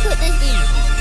could this be?